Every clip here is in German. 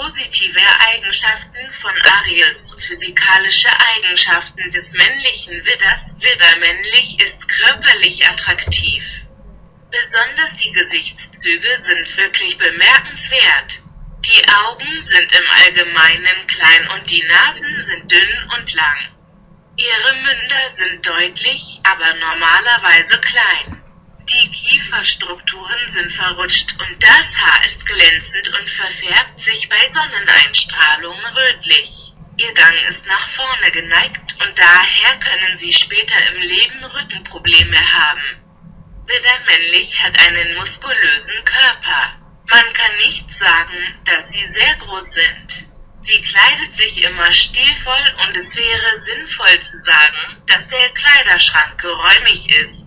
positive Eigenschaften von Aries. Physikalische Eigenschaften des männlichen Widders. Widder männlich ist körperlich attraktiv. Besonders die Gesichtszüge sind wirklich bemerkenswert. Die Augen sind im Allgemeinen klein und die Nasen sind dünn und lang. Ihre Münder sind deutlich, aber normalerweise klein. Die Kieferstrukturen sind verrutscht und das Haar ist glänzend und verfärbt sich bei Sonneneinstrahlung rötlich. Ihr Gang ist nach vorne geneigt und daher können Sie später im Leben Rückenprobleme haben. Widder männlich hat einen muskulösen Körper. Man kann nicht sagen, dass sie sehr groß sind. Sie kleidet sich immer stilvoll und es wäre sinnvoll zu sagen, dass der Kleiderschrank geräumig ist.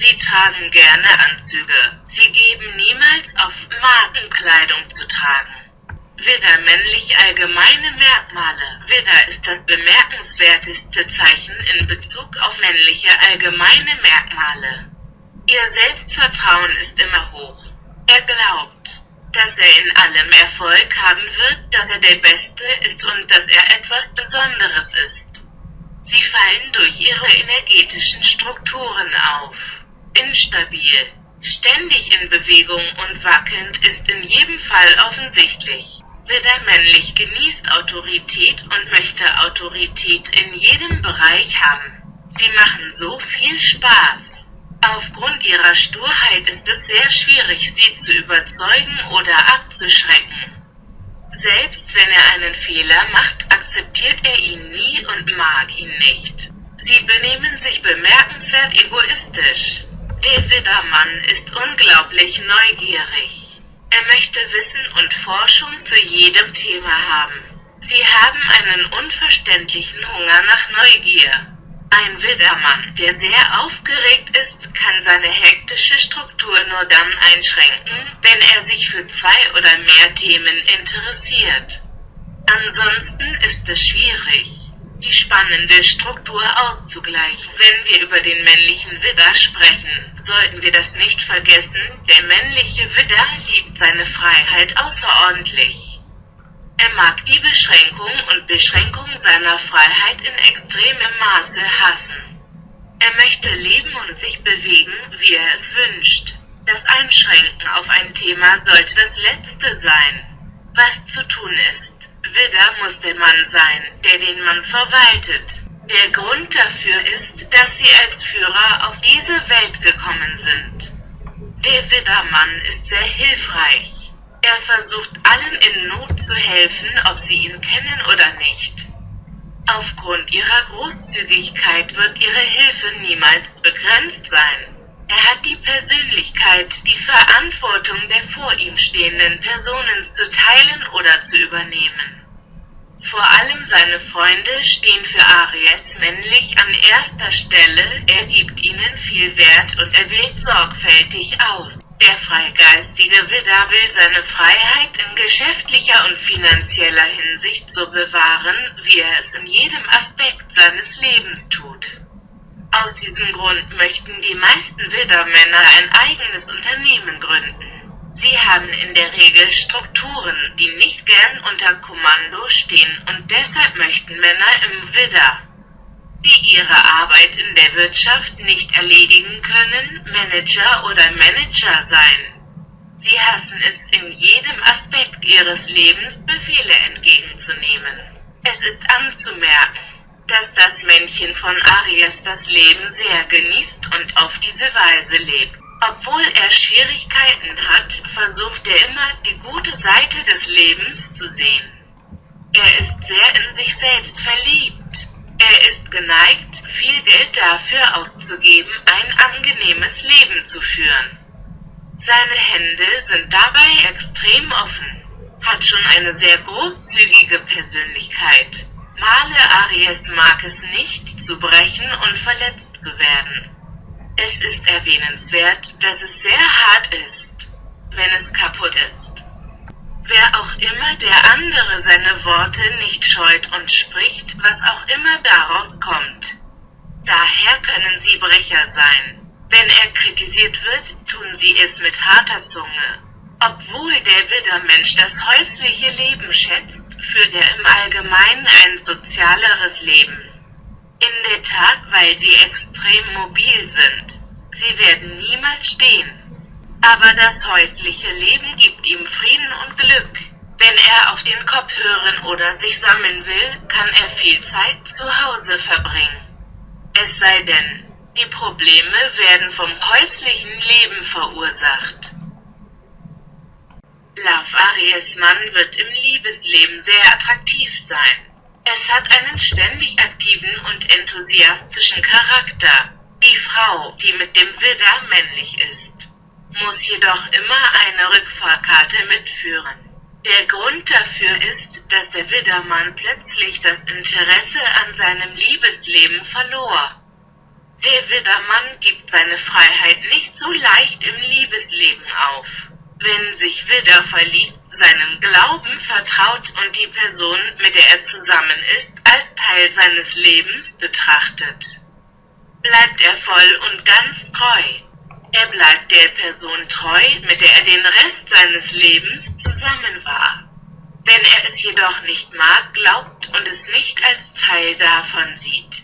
Sie tragen gerne Anzüge. Sie geben niemals auf, Markenkleidung zu tragen. Widder männlich allgemeine Merkmale. Widder ist das bemerkenswerteste Zeichen in Bezug auf männliche allgemeine Merkmale. Ihr Selbstvertrauen ist immer hoch. Er glaubt, dass er in allem Erfolg haben wird, dass er der Beste ist und dass er etwas Besonderes ist. Sie fallen durch ihre energetischen Strukturen auf. Instabil, ständig in Bewegung und wackelnd ist in jedem Fall offensichtlich. Widder männlich genießt Autorität und möchte Autorität in jedem Bereich haben. Sie machen so viel Spaß. Aufgrund ihrer Sturheit ist es sehr schwierig, sie zu überzeugen oder abzuschrecken. Selbst wenn er einen Fehler macht, akzeptiert er ihn nie und mag ihn nicht. Sie benehmen sich bemerkenswert egoistisch. Der Widdermann ist unglaublich neugierig. Er möchte Wissen und Forschung zu jedem Thema haben. Sie haben einen unverständlichen Hunger nach Neugier. Ein Widdermann, der sehr aufgeregt ist, kann seine hektische Struktur nur dann einschränken, wenn er sich für zwei oder mehr Themen interessiert. Ansonsten ist es schwierig die spannende Struktur auszugleichen. Wenn wir über den männlichen Widder sprechen, sollten wir das nicht vergessen, der männliche Widder liebt seine Freiheit außerordentlich. Er mag die Beschränkung und Beschränkung seiner Freiheit in extremem Maße hassen. Er möchte leben und sich bewegen, wie er es wünscht. Das Einschränken auf ein Thema sollte das Letzte sein, was zu tun ist. Widder muss der Mann sein, der den Mann verwaltet. Der Grund dafür ist, dass sie als Führer auf diese Welt gekommen sind. Der Widdermann ist sehr hilfreich. Er versucht allen in Not zu helfen, ob sie ihn kennen oder nicht. Aufgrund ihrer Großzügigkeit wird ihre Hilfe niemals begrenzt sein. Er hat die Persönlichkeit, die Verantwortung der vor ihm stehenden Personen zu teilen oder zu übernehmen. Vor allem seine Freunde stehen für Aries männlich an erster Stelle, er gibt ihnen viel Wert und er wählt sorgfältig aus. Der freigeistige Widder will seine Freiheit in geschäftlicher und finanzieller Hinsicht so bewahren, wie er es in jedem Aspekt seines Lebens tut. Aus diesem Grund möchten die meisten Widdermänner ein eigenes Unternehmen gründen. Sie haben in der Regel Strukturen, die nicht gern unter Kommando stehen und deshalb möchten Männer im Widder, die ihre Arbeit in der Wirtschaft nicht erledigen können, Manager oder Manager sein. Sie hassen es in jedem Aspekt ihres Lebens Befehle entgegenzunehmen. Es ist anzumerken, dass das Männchen von Aries das Leben sehr genießt und auf diese Weise lebt. Obwohl er Schwierigkeiten hat, versucht er immer die gute Seite des Lebens zu sehen. Er ist sehr in sich selbst verliebt. Er ist geneigt, viel Geld dafür auszugeben, ein angenehmes Leben zu führen. Seine Hände sind dabei extrem offen, hat schon eine sehr großzügige Persönlichkeit. Male Aries mag es nicht, zu brechen und verletzt zu werden. Es ist erwähnenswert, dass es sehr hart ist, wenn es kaputt ist. Wer auch immer der andere seine Worte nicht scheut und spricht, was auch immer daraus kommt. Daher können sie Brecher sein. Wenn er kritisiert wird, tun sie es mit harter Zunge. Obwohl der Widdermensch das häusliche Leben schätzt, führt er im Allgemeinen ein sozialeres Leben. Weil sie extrem mobil sind. Sie werden niemals stehen. Aber das häusliche Leben gibt ihm Frieden und Glück. Wenn er auf den Kopf hören oder sich sammeln will, kann er viel Zeit zu Hause verbringen. Es sei denn, die Probleme werden vom häuslichen Leben verursacht. Love Aries Mann wird im Liebesleben sehr attraktiv sein. Es hat einen ständig aktiven und enthusiastischen Charakter. Die Frau, die mit dem Widder männlich ist, muss jedoch immer eine Rückfahrkarte mitführen. Der Grund dafür ist, dass der Widdermann plötzlich das Interesse an seinem Liebesleben verlor. Der Widdermann gibt seine Freiheit nicht so leicht im Liebesleben auf. Wenn sich Widder verliebt, seinem Glauben vertraut und die Person, mit der er zusammen ist, als Teil seines Lebens betrachtet, bleibt er voll und ganz treu. Er bleibt der Person treu, mit der er den Rest seines Lebens zusammen war. Wenn er es jedoch nicht mag, glaubt und es nicht als Teil davon sieht,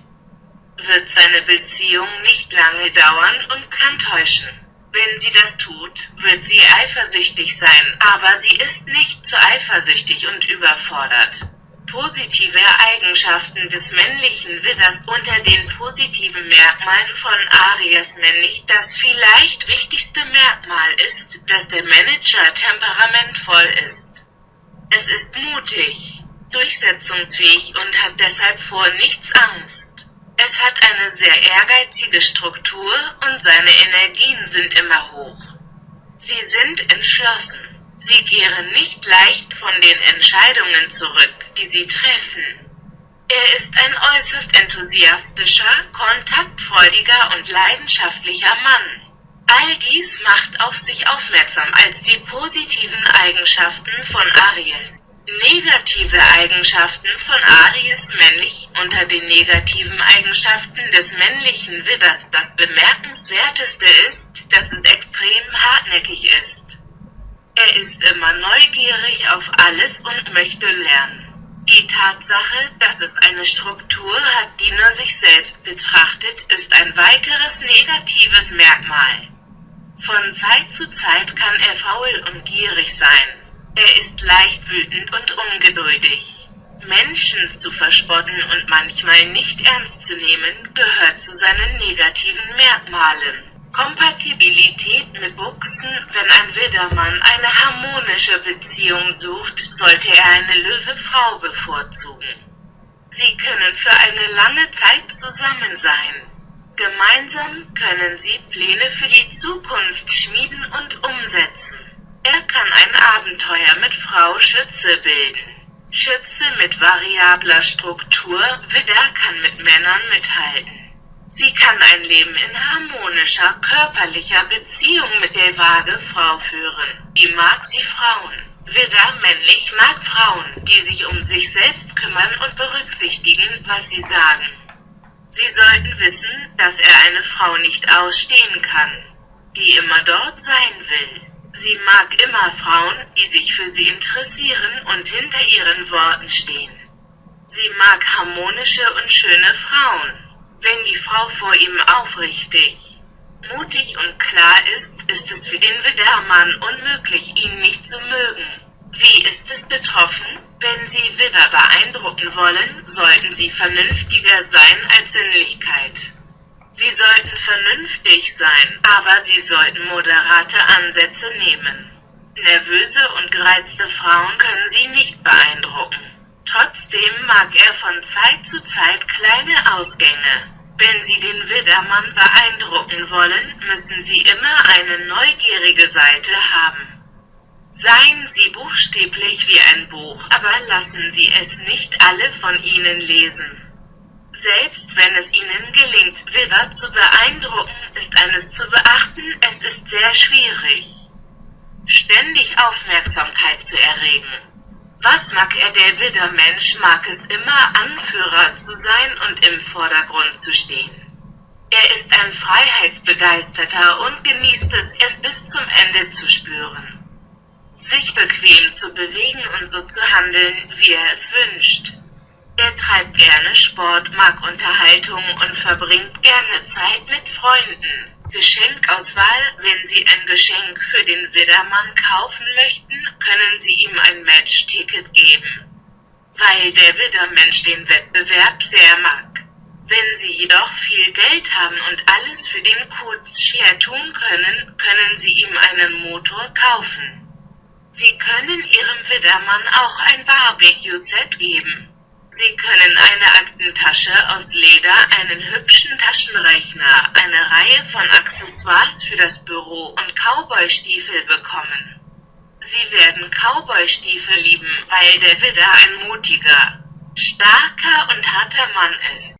wird seine Beziehung nicht lange dauern und kann täuschen. Wenn sie das tut, wird sie eifersüchtig sein, aber sie ist nicht zu eifersüchtig und überfordert. Positive Eigenschaften des männlichen Widders unter den positiven Merkmalen von Aries männlich Das vielleicht wichtigste Merkmal ist, dass der Manager temperamentvoll ist. Es ist mutig, durchsetzungsfähig und hat deshalb vor nichts Angst. Es hat eine sehr ehrgeizige Struktur und seine Energien sind immer hoch. Sie sind entschlossen. Sie kehren nicht leicht von den Entscheidungen zurück, die sie treffen. Er ist ein äußerst enthusiastischer, kontaktfreudiger und leidenschaftlicher Mann. All dies macht auf sich aufmerksam als die positiven Eigenschaften von Aries. Negative Eigenschaften von Aries männlich Unter den negativen Eigenschaften des männlichen Widders das bemerkenswerteste ist, dass es extrem hartnäckig ist. Er ist immer neugierig auf alles und möchte lernen. Die Tatsache, dass es eine Struktur hat, die nur sich selbst betrachtet, ist ein weiteres negatives Merkmal. Von Zeit zu Zeit kann er faul und gierig sein. Er ist leicht wütend und ungeduldig. Menschen zu verspotten und manchmal nicht ernst zu nehmen, gehört zu seinen negativen Merkmalen. Kompatibilität mit Buchsen Wenn ein Widdermann eine harmonische Beziehung sucht, sollte er eine Löwe-Frau bevorzugen. Sie können für eine lange Zeit zusammen sein. Gemeinsam können sie Pläne für die Zukunft schmieden und umsetzen. Er kann ein Abenteuer mit Frau Schütze bilden. Schütze mit variabler Struktur, Widder kann mit Männern mithalten. Sie kann ein Leben in harmonischer, körperlicher Beziehung mit der vage Frau führen. Die mag sie Frauen. Widder männlich mag Frauen, die sich um sich selbst kümmern und berücksichtigen, was sie sagen. Sie sollten wissen, dass er eine Frau nicht ausstehen kann, die immer dort sein will. Sie mag immer Frauen, die sich für sie interessieren und hinter ihren Worten stehen. Sie mag harmonische und schöne Frauen. Wenn die Frau vor ihm aufrichtig, mutig und klar ist, ist es für den Widdermann unmöglich, ihn nicht zu mögen. Wie ist es betroffen? Wenn Sie Widder beeindrucken wollen, sollten Sie vernünftiger sein als Sinnlichkeit. Sie sollten vernünftig sein, aber sie sollten moderate Ansätze nehmen. Nervöse und gereizte Frauen können sie nicht beeindrucken. Trotzdem mag er von Zeit zu Zeit kleine Ausgänge. Wenn Sie den Widdermann beeindrucken wollen, müssen Sie immer eine neugierige Seite haben. Seien Sie buchstäblich wie ein Buch, aber lassen Sie es nicht alle von Ihnen lesen. Selbst wenn es ihnen gelingt, Widder zu beeindrucken, ist eines zu beachten, es ist sehr schwierig, ständig Aufmerksamkeit zu erregen. Was mag er der Widdermensch mag es immer Anführer zu sein und im Vordergrund zu stehen. Er ist ein Freiheitsbegeisterter und genießt es, es bis zum Ende zu spüren. sich bequem zu bewegen und so zu handeln, wie er es wünscht. Er treibt gerne Sport, mag Unterhaltung und verbringt gerne Zeit mit Freunden. Geschenkauswahl Wenn Sie ein Geschenk für den Widdermann kaufen möchten, können Sie ihm ein Matchticket geben. Weil der Widdermensch den Wettbewerb sehr mag. Wenn Sie jedoch viel Geld haben und alles für den Kurzschere tun können, können Sie ihm einen Motor kaufen. Sie können Ihrem Widdermann auch ein Barbecue-Set geben. Sie können eine Aktentasche aus Leder, einen hübschen Taschenrechner, eine Reihe von Accessoires für das Büro und Cowboystiefel bekommen. Sie werden Cowboystiefel lieben, weil der Widder ein mutiger, starker und harter Mann ist.